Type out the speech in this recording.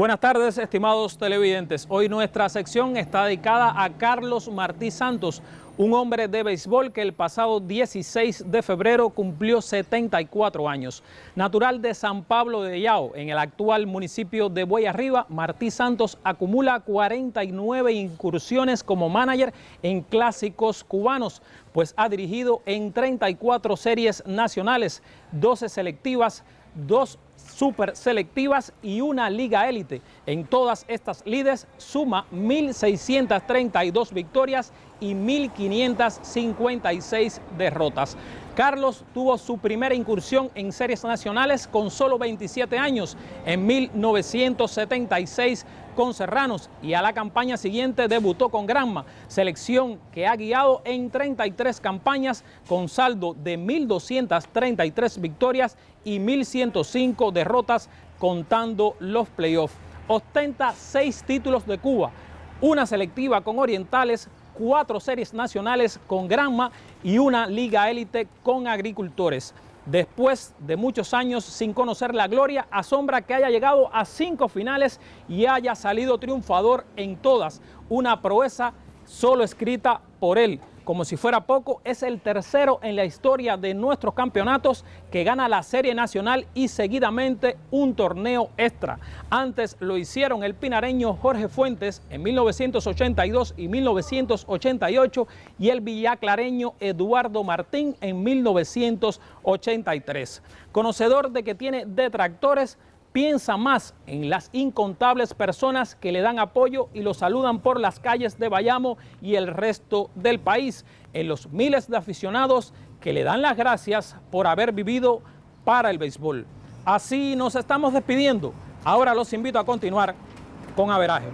Buenas tardes, estimados televidentes. Hoy nuestra sección está dedicada a Carlos Martí Santos, un hombre de béisbol que el pasado 16 de febrero cumplió 74 años. Natural de San Pablo de Yao, en el actual municipio de Arriba, Martí Santos acumula 49 incursiones como manager en clásicos cubanos, pues ha dirigido en 34 series nacionales, 12 selectivas, dos super selectivas y una liga élite. En todas estas lides suma 1.632 victorias y 1.556 derrotas. Carlos tuvo su primera incursión en series nacionales con solo 27 años en 1976 con Serranos y a la campaña siguiente debutó con Granma, selección que ha guiado en 33 campañas con saldo de 1.233 victorias y 1.105 derrotas contando los playoffs. Ostenta seis títulos de Cuba, una selectiva con Orientales, cuatro series nacionales con Granma y una liga élite con agricultores. Después de muchos años sin conocer la gloria, asombra que haya llegado a cinco finales y haya salido triunfador en todas. Una proeza solo escrita por él como si fuera poco, es el tercero en la historia de nuestros campeonatos que gana la Serie Nacional y seguidamente un torneo extra. Antes lo hicieron el pinareño Jorge Fuentes en 1982 y 1988 y el villaclareño Eduardo Martín en 1983. Conocedor de que tiene detractores, piensa más en las incontables personas que le dan apoyo y lo saludan por las calles de Bayamo y el resto del país, en los miles de aficionados que le dan las gracias por haber vivido para el béisbol. Así nos estamos despidiendo. Ahora los invito a continuar con Averaje.